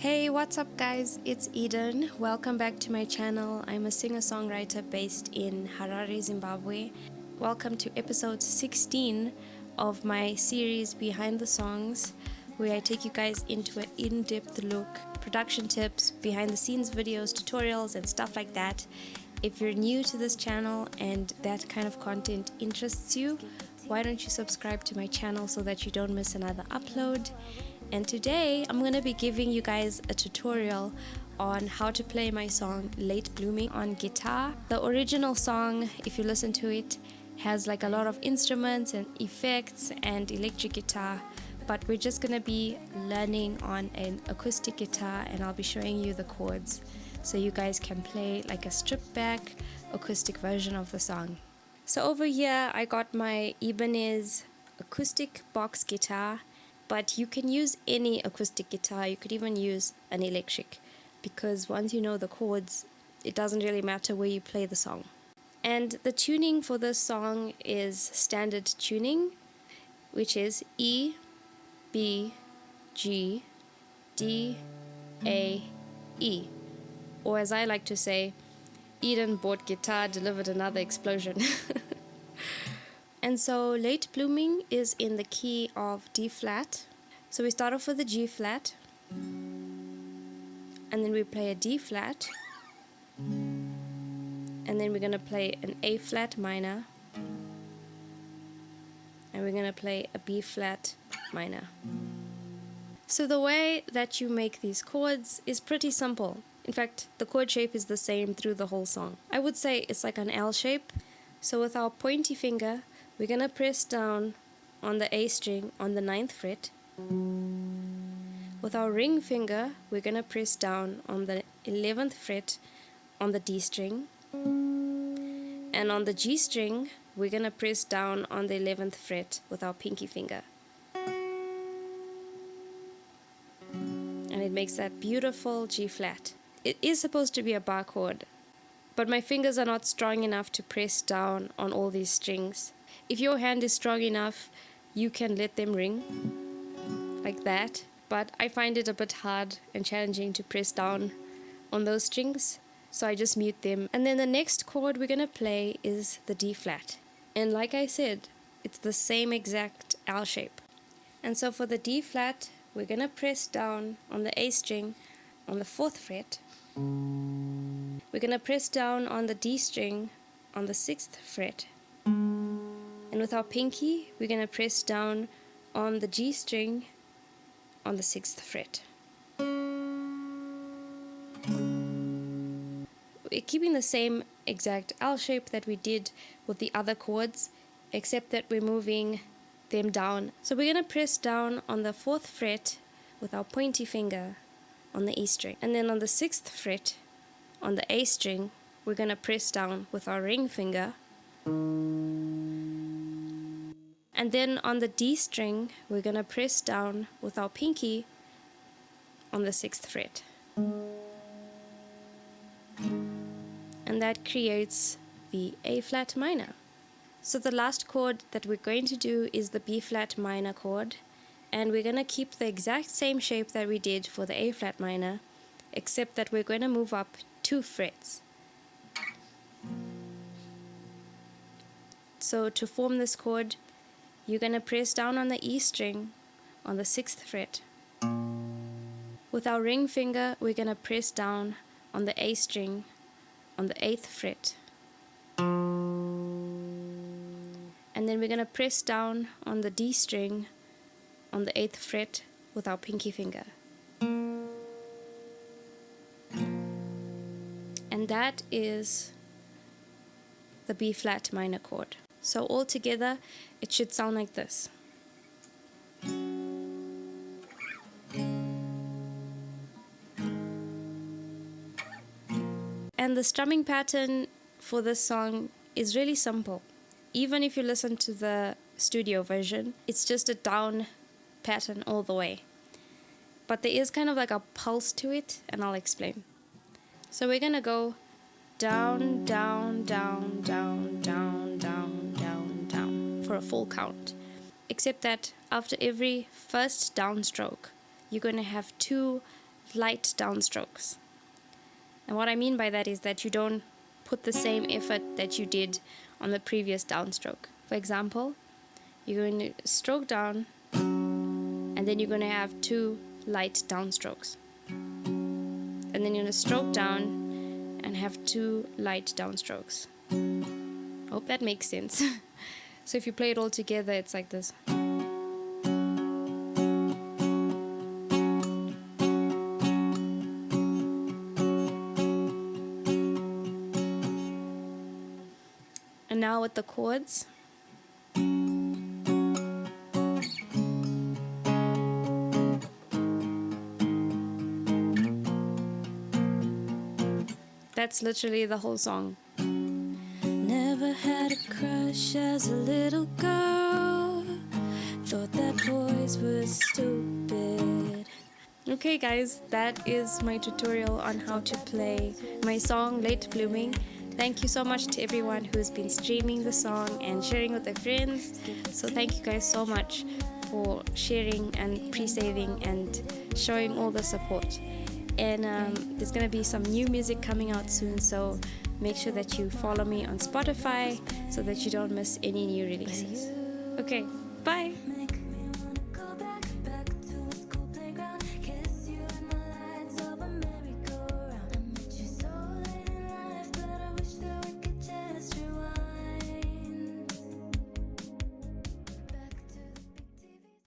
Hey, what's up guys? It's Eden. Welcome back to my channel. I'm a singer-songwriter based in Harare, Zimbabwe. Welcome to episode 16 of my series Behind the Songs, where I take you guys into an in-depth look, production tips, behind the scenes videos, tutorials and stuff like that. If you're new to this channel and that kind of content interests you, why don't you subscribe to my channel so that you don't miss another upload and today I'm going to be giving you guys a tutorial on how to play my song Late Blooming on guitar. The original song, if you listen to it, has like a lot of instruments and effects and electric guitar but we're just going to be learning on an acoustic guitar and I'll be showing you the chords so you guys can play like a stripped back acoustic version of the song. So over here I got my Ibanez acoustic box guitar but you can use any acoustic guitar. You could even use an electric because once you know the chords it doesn't really matter where you play the song. And the tuning for this song is standard tuning which is E B G D A E. Or as I like to say Eden bought guitar delivered another explosion. And so late blooming is in the key of D flat. So we start off with a G flat. And then we play a D flat. And then we're going to play an A flat minor. And we're going to play a B flat minor. So the way that you make these chords is pretty simple. In fact, the chord shape is the same through the whole song. I would say it's like an L shape. So with our pointy finger, we're going to press down on the A string on the ninth fret. With our ring finger, we're going to press down on the 11th fret on the D string. And on the G string, we're going to press down on the 11th fret with our pinky finger. And it makes that beautiful G flat. It is supposed to be a bar chord, but my fingers are not strong enough to press down on all these strings. If your hand is strong enough, you can let them ring like that. But I find it a bit hard and challenging to press down on those strings. So I just mute them. And then the next chord we're going to play is the D flat. And like I said, it's the same exact L shape. And so for the D flat, we're going to press down on the A string on the 4th fret. We're going to press down on the D string on the 6th fret. And with our pinky, we're going to press down on the G string on the 6th fret. We're keeping the same exact L shape that we did with the other chords, except that we're moving them down. So we're going to press down on the 4th fret with our pointy finger on the E string. And then on the 6th fret on the A string, we're going to press down with our ring finger and then on the D string, we're going to press down with our pinky on the 6th fret. And that creates the A flat minor. So the last chord that we're going to do is the B flat minor chord. And we're going to keep the exact same shape that we did for the A flat minor, except that we're going to move up two frets. So to form this chord, you're going to press down on the E string on the 6th fret. With our ring finger, we're going to press down on the A string on the 8th fret. And then we're going to press down on the D string on the 8th fret with our pinky finger. And that is the B flat minor chord. So all together, it should sound like this. And the strumming pattern for this song is really simple. Even if you listen to the studio version, it's just a down pattern all the way. But there is kind of like a pulse to it, and I'll explain. So we're gonna go down, down, down, down, down, for a full count. Except that after every first downstroke, you're going to have two light downstrokes. And what I mean by that is that you don't put the same effort that you did on the previous downstroke. For example, you're going to stroke down and then you're going to have two light downstrokes. And then you're going to stroke down and have two light downstrokes. Hope that makes sense. so if you play it all together, it's like this. And now with the chords. That's literally the whole song. Never had a as a little girl. Thought that boys were stupid. Okay guys, that is my tutorial on how to play my song Late Blooming. Thank you so much to everyone who's been streaming the song and sharing with their friends. So thank you guys so much for sharing and pre-saving and showing all the support. And um, there's gonna be some new music coming out soon, so make sure that you follow me on Spotify so that you don't miss any new releases. Okay, bye.